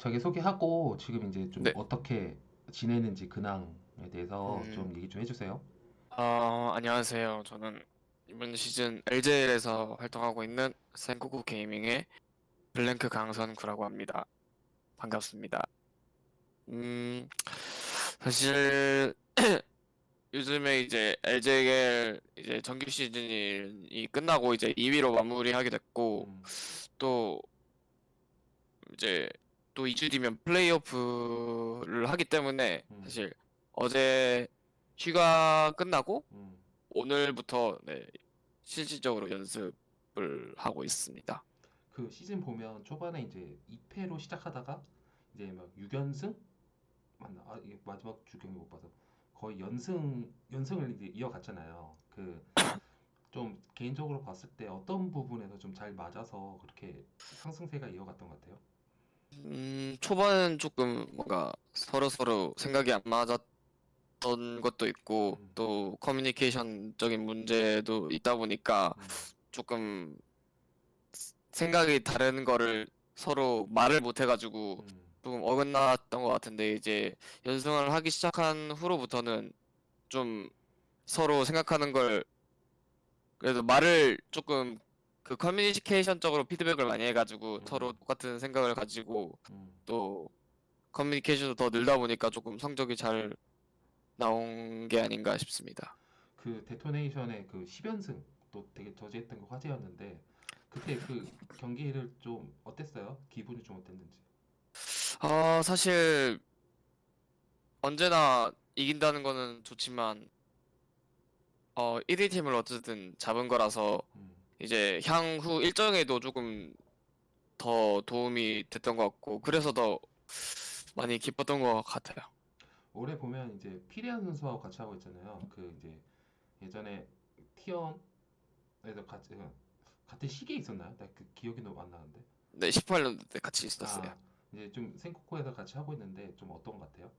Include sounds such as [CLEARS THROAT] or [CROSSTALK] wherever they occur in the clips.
자기 소개하고 지금 이제 좀 네. 어떻게 지내는지 근황에 대해서 음. 좀 얘기 좀 해주세요. 어, 안녕하세요. 저는 이번 시즌 LJL에서 활동하고 있는 센쿠쿠 게이밍의 블랭크 강선구라고 합니다. 반갑습니다. 음, 사실 [CLEARS THROAT] 요즘에 이제 LJL 이제 정규 시즌이 끝나고 이제 2위로 마무리하게 됐고 음, 또 이제 또 2주 뒤면 플레이오프를 하기 때문에 음. 사실 어제 휴가 끝나고 음. 오늘부터 네, 실질적으로 연습을 하고 있습니다. 그 시즌 보면 초반에 이제 2패로 시작하다가 이제 막 6연승 맞나? 아 이게 마지막 주 경기 못 봐서 거의 연승 연승을 이제 이어갔잖아요. 그 좀 개인적으로 봤을 때 어떤 부분에서 좀 잘 맞아서 그렇게 상승세가 이어갔던 것 같아요. 음, 초반은 조금 뭔가 서로서로 생각이 안 맞았던 것도 있고 음. 또 커뮤니케이션적인 문제도 있다 보니까 음, 조금 생각이 다른 거를 서로 말을 못 해가지고 음, 조금 어긋났던 것 같은데 이제 연승을 하기 시작한 후로부터는 좀 서로 생각하는 걸 그래도 말을 조금 그 커뮤니케이션적으로 피드백을 많이 해가지고 음. 서로 똑같은 생각을 가지고 음. 또 커뮤니케이션도 더 늘다 보니까 조금 성적이 잘 나온 게 아닌가 싶습니다. 그 데토네이션의 그 10연승 또 되게 저지했던 거 화제였는데 그때 그 경기를 좀 어땠어요? 기분이 좀 어땠는지. 아, 사실 언제나 이긴다는 거는 좋지만 어 1위 팀을 어쨌든 잡은 거라서 음, 이제 향후 일정에도 조금 더 도움이 됐던 것 같고 그래서 더 많이 기뻤던 것 같아요. 올해 보면 이제 피리안 선수하고 같이 하고 있잖아요. 그 이제 예전에 티언에서 같이 그 같은 시기에 있었나요? 나 그 기억이 너무 안 나는데. 네, 18년도 때 같이 있었어요. 아, 이제 좀 생코코에서 같이 하고 있는데 좀 어떤 것 같아요?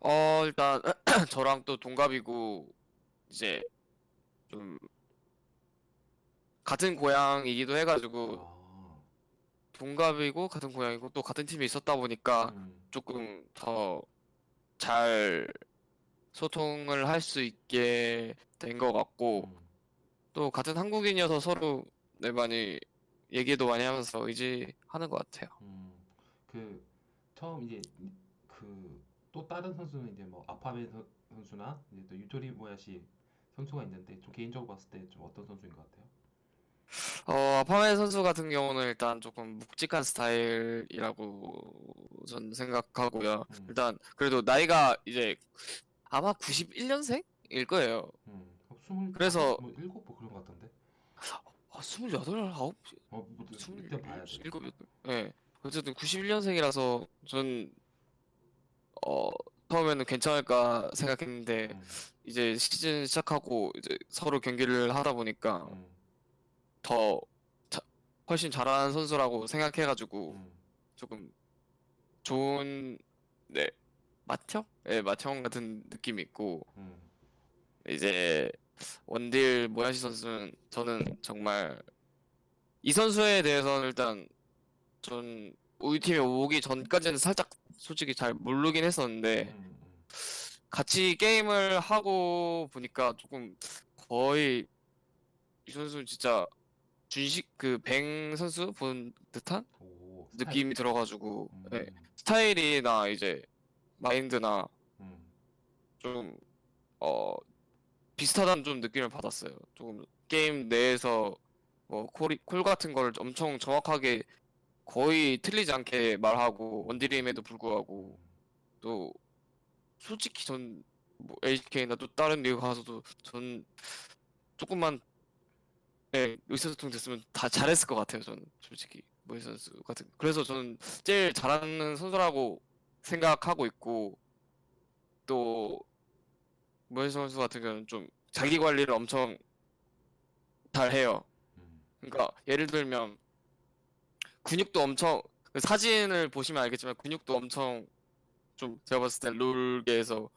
어, 일단 [CLEARS THROAT] 저랑 또 동갑이고 이제 좀 같은 고향이기도 해가지고 아, 동갑이고 같은 고향이고 또 같은 팀에 있었다 보니까 음, 조금 더 잘 소통을 할 수 있게 된 것 같고 음, 또 같은 한국인이어서 서로 네 많이 얘기도 많이 하면서 의지하는 것 같아요. 음. 그 처음 이제 그 또 다른 선수는 이제 뭐 아파메 선- 선수나 이제 또 유토리 모야시 선수가 있는데 좀 개인적으로 봤을 때 좀 어떤 선수인 것 같아요? 어, 파메 선수 같은 경우는 일단 조금 묵직한 스타일이라고 전 생각하고요. 음. 일단 그래도 나이가 이제 아마 91년생일 거예요. 음, 스물 그래서- 뭐 일곱 뭐 그런 것 같던데. 아, 28, 9, 어, 뭐 일단 봐야 돼. 27, 예. 어쨌든 91년생이라서 전 어, 처음에는 괜찮을까 생각했는데 음, 이제 시즌 시작하고 이제 서로 경기를 하다 보니까 음, 더 자- 훨씬 잘하는 선수라고 생각해가지고 음, 조금 좋은 네 맏형? 네 맏형 같은 느낌이 있고 음, 이제 원딜 모야시 선수는 저는 정말 이 선수에 대해서는 일단 전 우리 팀에 오기 전까지는 살짝 솔직히 잘 모르긴 했었는데 음, 음. 같이 게임을 하고 보니까 조금 거의 이 선수는 진짜 준식 그뱅 선수 본 듯한 오, 느낌이 들어가지고 음, 네, 스타일이나 이제 마인드나 음, 좀어 비슷하다는 좀 느낌을 받았어요. 조금 게임 내에서 뭐 콜이, 콜 같은 걸 엄청 정확하게 거의 틀리지 않게 말하고 원딜임에도 불구하고 또 솔직히 전뭐 HK나 또 다른 리그 가서도 전 조금만 네, 의사소통 됐으면 다 잘했을 것 같아요. 저는 솔직히 모이 선수 같은 그래서 저는 제일 잘하는 선수라고 생각하고 있고 또 모이 선수 같은 경우는 좀 자기 관리를 엄청 잘 해요. 음, 그러니까 예를 들면 근육도 엄청 그 사진을 보시면 알겠지만 근육도 엄청 좀 제가 봤을 때 롤계에서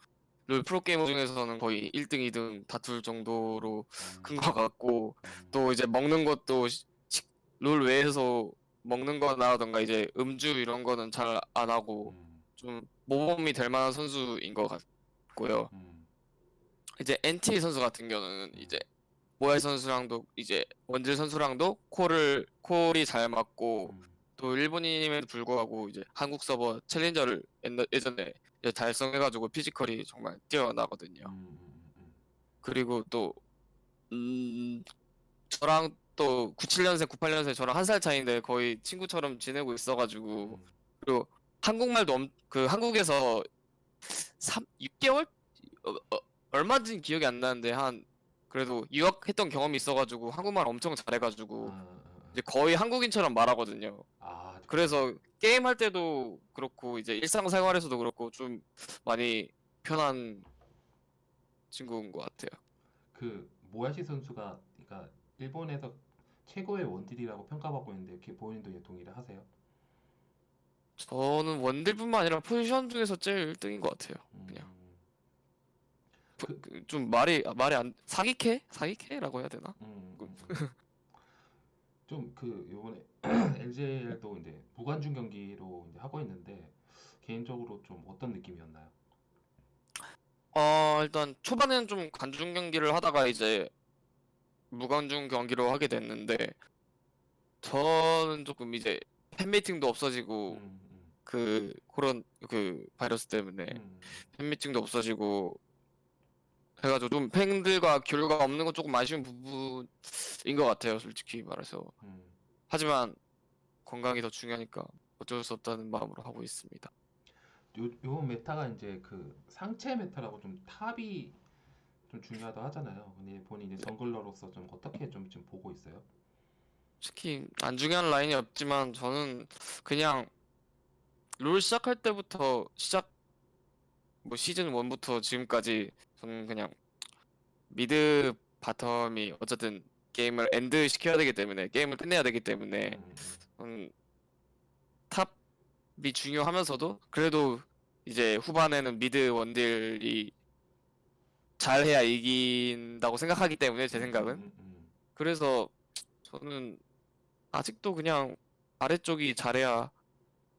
롤 프로게이머 중에서는 거의 1등, 2등 다툴 정도로 음, 큰것 같고 음, 또 이제 먹는 것도 시- 식- 롤 외에서 먹는 거나던가 이제 음주 이런 거는 잘 안 하고 음, 좀 모범이 될 만한 선수인 것 같고요. 음, 이제 NT 선수 같은 경우는 이제 모야이 선수랑도 이제 원질 선수랑도 콜을 콜이 잘 맞고 음, 또 일본인임에도 불구하고 이제 한국 서버 챌린저를 옛날- 예전에 이제 달성해가지고 피지컬이 정말 뛰어나거든요. 음, 음, 음, 그리고 또 음, 저랑 또 97년생, 98년생 저랑 한 살 차이인데 거의 친구처럼 지내고 있어가지고 음. 그리고 한국말도 엄, 그 한국에서 3, 6개월? 어, 어, 얼마인지 기억이 안 나는데 한 그래도 유학했던 경험이 있어가지고 한국말 엄청 잘해가지고 아. 이제 거의 한국인처럼 말하거든요. 아, 그래서 게임 할 때도 그렇고 이제 일상생활에서도 그렇고 좀 많이 편한 친구인 것 같아요. 그 모야시 선수가 그러니까 일본에서 최고의 원딜이라고 평가받고 있는데 이렇게 본인도 동의를 하세요? 저는 원딜뿐만 아니라 포지션 중에서 제일 1등인 것 같아요. 음, 그냥. 그- 그 좀 말이 아, 말이 안 사기캐? 사기캐라고 해야 되나? 음, 그- 음, [LAUGHS] 좀 그 요번에 [CLEARS THROAT] LGL도 이제 무관중 경기로 이제 하고 있는데 개인적으로 좀 어떤 느낌이었나요? 어 일단 초반에는 좀 관중 경기를 하다가 이제 무관중 경기로 하게 됐는데 저는 조금 이제 팬미팅도 없어지고 음, 음, 그 그런 그 바이러스 때문에 음, 팬미팅도 없어지고 해가지고 좀 팬들과 교류가 없는 건 조금 아쉬운 부분인 것 같아요, 솔직히 말해서. 음. 하지만 건강이 더 중요하니까 어쩔 수 없다는 마음으로 하고 있습니다. 요, 요 meta가 이제 그 상체 meta라고 좀 top이 좀 중요하다 하잖아요. 근데 본인 이제 jungler로서 좀 어떻게 좀 지금 보고 있어요? 특히 안 중요한 라인이 없지만 저는 그냥 롤 시작할 때부터 시작 뭐 시즌 1부터 지금까지 저는 그냥 mid bottom이 어쨌든 게임을 end 시켜야 되기 때문에 게임을 끝내야 되기 때문에 음, 음, top이 중요하면서도 그래도 이제 후반에는 mid 원딜이 잘해야 이긴다고 생각하기 때문에 제 생각은. 음, 음, 그래서 저는 아직도 그냥 아래쪽이 잘해야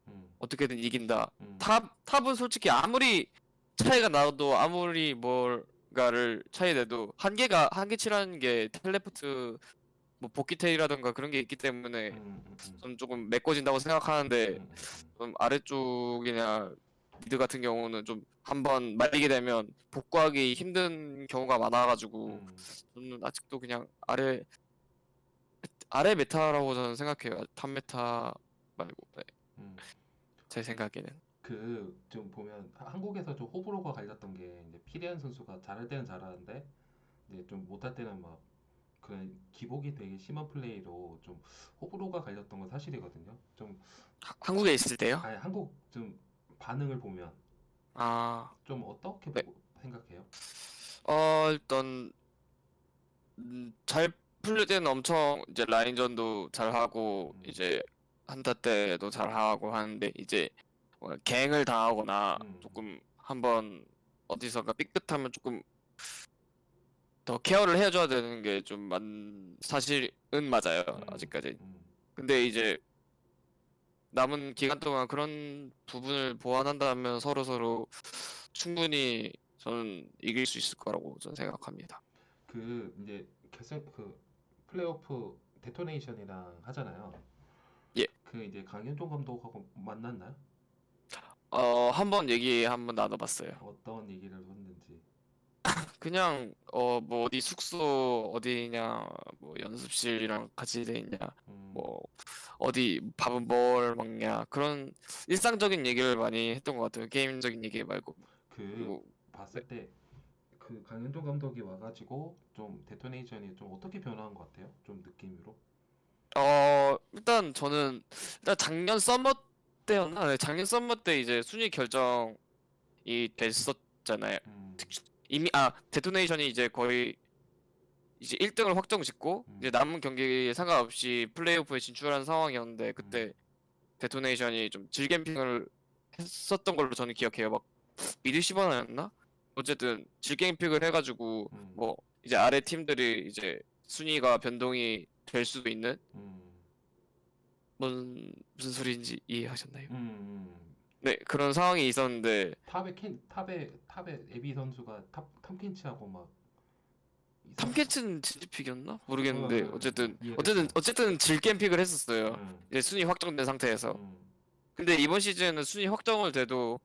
음, 어떻게든 이긴다. 음, top top은 솔직히 아무리 차이가 나도 아무리 뭔가를 차이 내도 한계가 한계치라는 게 텔레포트 뭐 복귀 텔이라든가 그런 게 있기 때문에 음, 음, 음, 좀 조금 메꿔진다고 생각하는데 좀 아래쪽이나 mid 같은 경우는 좀 한번 말리게 되면 복구하기 힘든 경우가 많아가지고 음, 저는 아직도 그냥 아래 아래 meta라고 저는 생각해요. top meta 말고 네, 음. 제 생각에는 그 좀 보면 하- 한국에서 좀 호불호가 갈렸던 게 이제 피리안 선수가 잘할 때는 잘하는데 이제 좀 못할 때는 막 그런 기복이 되게 심한 플레이로 좀 호불호가 갈렸던 건 사실이거든요. 좀 하- 한국에 있을 때요? 아니 한국 좀 반응을 보면 아, 좀 어떻게 네. 보고 생각해요? 어 일단 음, 잘 풀릴 때는 엄청 이제 라인전도 잘 하고 음. 이제 한타 때도 잘 하고 하는데 이제 뭐 갱을 당하거나 음. 조금 한번 어디선가 삐끗하면 조금 더 케어를 해줘야 되는 게좀 사실은 맞아요 음, 아직까지 음, 근데 이제 남은 기간 동안 그런 부분을 보완한다면 서로 서로 충분히 저는 이길 수 있을 거라고 저는 생각합니다. 그 이제 결승 그 플레이오프 데토네이션이랑 하잖아요. 예. 그 이제 강현종 감독하고 만났나요? 어, 한번 얘기 한번 나눠봤어요. 어떤 얘기를 했는지. [LAUGHS] 그냥 어 뭐 어디 숙소 어디냐 뭐 연습실이랑 같이 돼 있냐 음, 뭐 어디 밥은 뭘 먹냐 그런 일상적인 얘기를 많이 했던 것 같아요. 게임적인 얘기 말고 그 그리고 봤을 때그 강현종 감독이 와가지고 좀 데토네이션이 좀 어떻게 변화한 것 같아요? 좀 느낌으로. 어, 일단 저는 일단 작년 summer 때였나? 네, 작년 summer 때 이제 순위 결정이 됐었잖아요. 음, 이미 아 데토네이션이 이제 거의 이제 1등을 확정 짓고 음. 이제 남은 경기에 상관없이 플레이오프에 진출한 상황이었는데 그때 음. 데토네이션이 좀 질겜pick을 했었던 걸로 저는 기억해요. 막 mid 쉬바나였나? 어쨌든 질겜pick을 해가지고 음, 뭐 이제 아래 팀들이 이제 순위가 변동이 될 수도 있는 음, 뭔 무슨 소리인지 이해하셨나요? 음, 음. 네, 그런 상황이 있었는데 top에 켄 top에 top에 에비 선수가 top 탐켄치하고 막 탐켄치는 진입pick이었나? 모르겠는데 어, 어쨌든 이해됐어. 어쨌든 어쨌든 질겜 pick을 했었어요. 음, 이제 순위 확정된 상태에서. 음, 근데 이번 시즌은 순위 확정을 돼도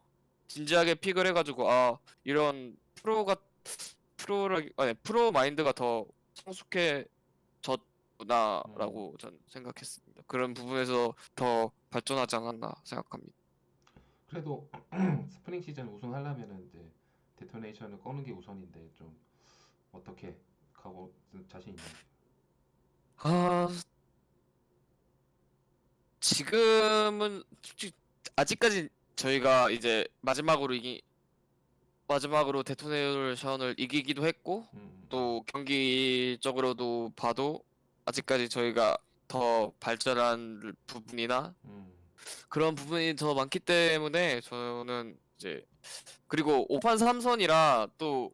진지하게 pick을 해가지고 아 이런 프로가 프로라 아니 프로 마인드가 더 성숙해 졌구나라고 전 생각했습니다. 그런 부분에서 더 발전하지 않았나 생각합니다. 그래도 [CLEARS THROAT] 스프링 시즌 우승하려면은 이제 데토네이션을 꺾는 게 우선인데 좀 어떻게 가고 자신 있나요? 아 지금은 솔직히 아직까지 저희가 이제 마지막으로 이기 마지막으로 데토네이션을 이기기도 했고 음, 또 경기적으로도 봐도 아직까지 저희가 더 발전한 부분이나 음, 그런 부분이 더 많기 때문에 저는 이제 그리고 5판 3선이라 또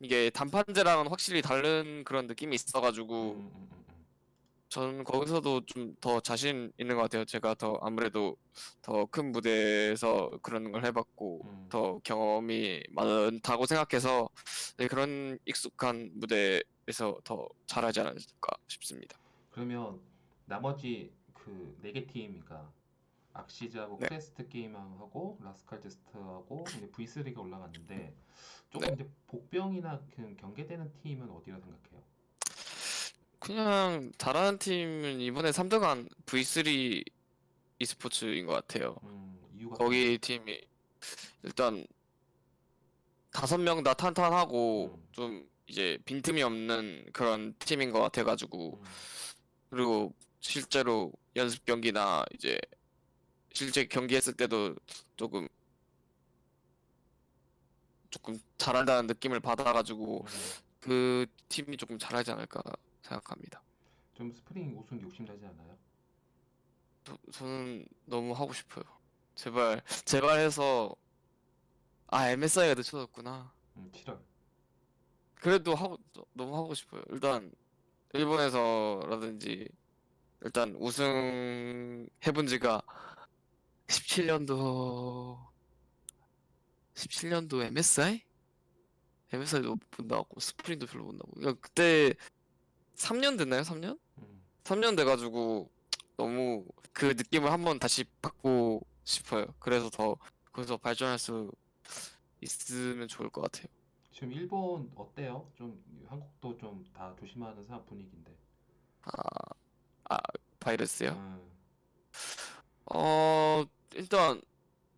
이게 단판제랑은 확실히 다른 그런 느낌이 있어가지고 음, 음, 음, 음. 저는 거기서도 좀 더 자신 있는 것 같아요. 제가 더 아무래도 더 큰 무대에서 그런 걸 해봤고 음. 더 경험이 많다고 생각해서 네, 그런 익숙한 무대에서 더 잘하지 않을까 싶습니다. 그러면 나머지 그 네 개 팀이니까 악시즈하고 네. 크레스트 게이밍하고 라스칼 제스터하고 이제 V3가 올라갔는데 조금 네. 이제 복병이나 그 경계되는 팀은 어디라 생각해요? 그냥 잘하는 팀은 이번에 3등 한 V3 e스포츠인 것 같아요. 음, 이유가 거기 팀이 일단 다섯 명 다 탄탄하고 음. 좀 이제 빈틈이 없는 그런 팀인 것 같아가지고 음, 그리고 실제로 연습 경기나 이제 실제 경기했을 때도 조금 조금 잘한다는 느낌을 받아가지고 음. 그 팀이 조금 잘하지 않을까 생각합니다. 좀 스프링 우승 욕심나지 않아요? 저, 저는 너무 하고 싶어요. 제발 제발 해서 아 MSI가 늦춰졌구나. 음, 7월. 그래도 하고 너무 하고 싶어요. 일단 일본에서라든지 일단 우승 해본 지가 17년도 17년도 MSI? MSI도 못 나왔고 스프링도 별로 못 나오고 그러니까 그때 3년 됐나요? 3년? 음, 3년 돼가지고 너무 그 느낌을 한번 다시 받고 싶어요. 그래서 더 거기서 발전할 수 있으면 좋을 것 같아요. 지금 일본 어때요? 좀 한국도 좀 다 조심하는 사 분위기인데. 아, 바이러스요? 음, 어, 일단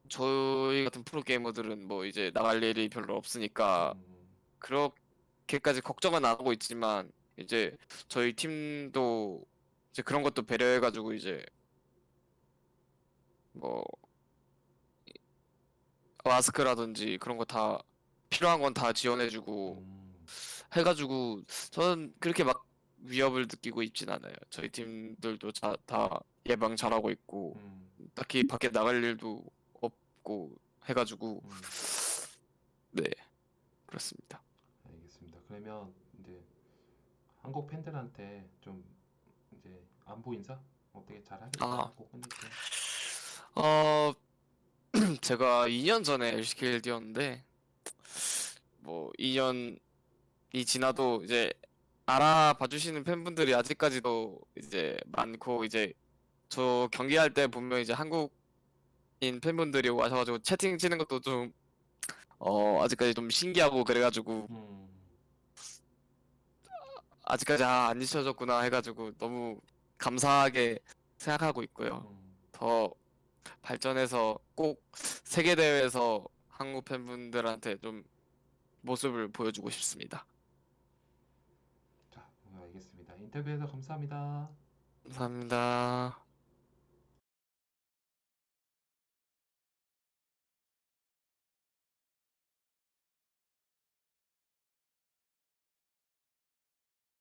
저희 같은 프로 게이머들은 뭐 이제 나갈 일이 별로 없으니까 음, 그렇게까지 걱정은 안 하고 있지만 이제 저희 팀도 이제 그런 것도 배려해가지고 이제 뭐 마스크라든지 그런 거 다 필요한 건 다 지원해주고 음, 해가지고 저는 그렇게 막 위협을 느끼고 있진 않아요. 저희 팀들도 자, 다 예방 잘하고 있고 음, 딱히 밖에 나갈 일도 없고 해가지고 음. 네 그렇습니다. 알겠습니다. 그러면 한국 팬들한테 좀 이제 안부 인사 어떻게 잘 하겠다 아. 하고 끝낼게요. 어 [CLEARS THROAT] 제가 2년 전에 LCK를 뛰었는데 뭐 2년이 지나도 이제 알아봐 주시는 팬분들이 아직까지도 이제 많고 이제 저 경기할 때 보면 이제 한국인 팬분들이 와셔가지고 채팅 치는 것도 좀 어 아직까지 좀 신기하고 그래가지고 음, 아직까지 아, 안 잊혀졌구나 해가지고 너무 감사하게 생각하고 있고요. 음, 더 발전해서 꼭 세계 대회에서 한국 팬분들한테 좀 모습을 보여주고 싶습니다. 자, 알겠습니다. 인터뷰해서 감사합니다. 감사합니다.